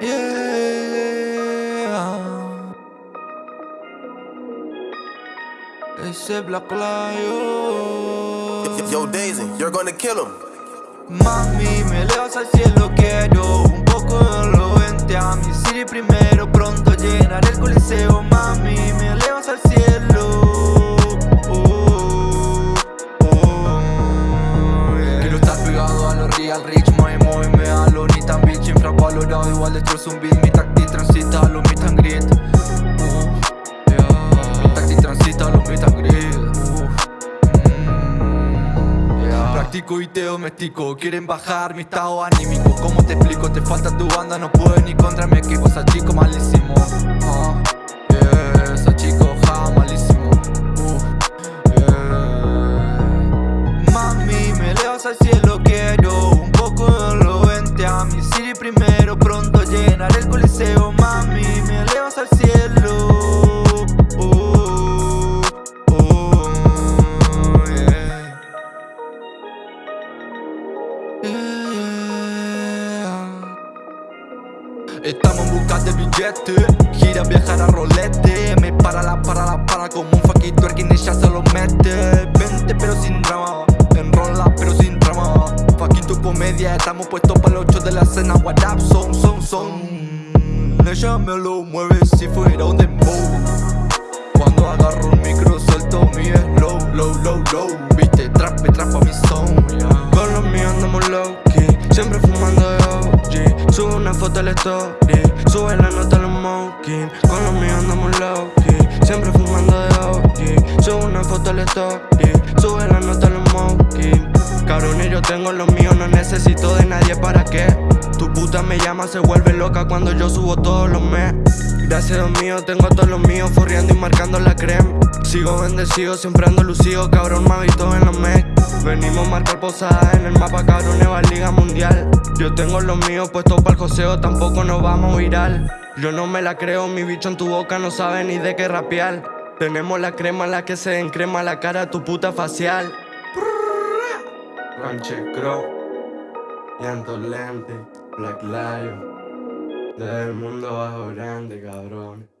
Yeah. Ese Black Lion. Yo, Daisy, you're gonna kill him. Mami, me elevas al cielo, quiero un poco de lo vente a mi city primero, pronto llenaré el coliseo, mami, me elevas al cielo. Oh, oh, yeah. Quiero estar pegado a los real rich, money, móveme a lo bitch, infravalorado, igual destrozo un beat, mi tacti transita a lo meet and greet. Uh, yeah. Mi tacti transita a lo meet and greet. Uh, mm, yeah. Practico y te domestico, quieren bajar mi estado anímico ¿Cómo te explico? Te falta tu banda, no puedo ni contra mi equipo chico malísimo Ah, Estamos en busca de billete. Gira viajar a rolete. Me para la para la para como un fucking twerking ella se lo mete. Vente pero sin drama. Enrola pero sin drama. Fucking comedia. Estamos puestos para los 8 de la cena What up son son son. Ella me lo mueve si fuera un dembow. Cuando agarro el Story Sube la nota a los smoking. Con los míos andamos low Siempre fumando de OG Subo una foto al story Sube la nota a los smoking. Cabrón y yo tengo los míos No necesito de nadie para qué. Tu puta me llama, se vuelve loca Cuando yo subo todos los meses Gracias a Dios mío, tengo a todos los míos Forreando y marcando la crema Sigo bendecido, siempre ando lucido Cabrón, me visto en los meses Venimos a marcar posadas en el mapa, cabrón, Eva Liga Mundial. Yo tengo los míos puestos para el joseo, tampoco nos vamos viral Yo no me la creo, mi bicho en tu boca no sabe ni de qué rapear. Tenemos la crema, la que se encrema la cara tu puta facial. Ranche Crow, llanto lente, Black Lion Del mundo bajo grande, cabrón